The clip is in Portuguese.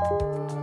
Música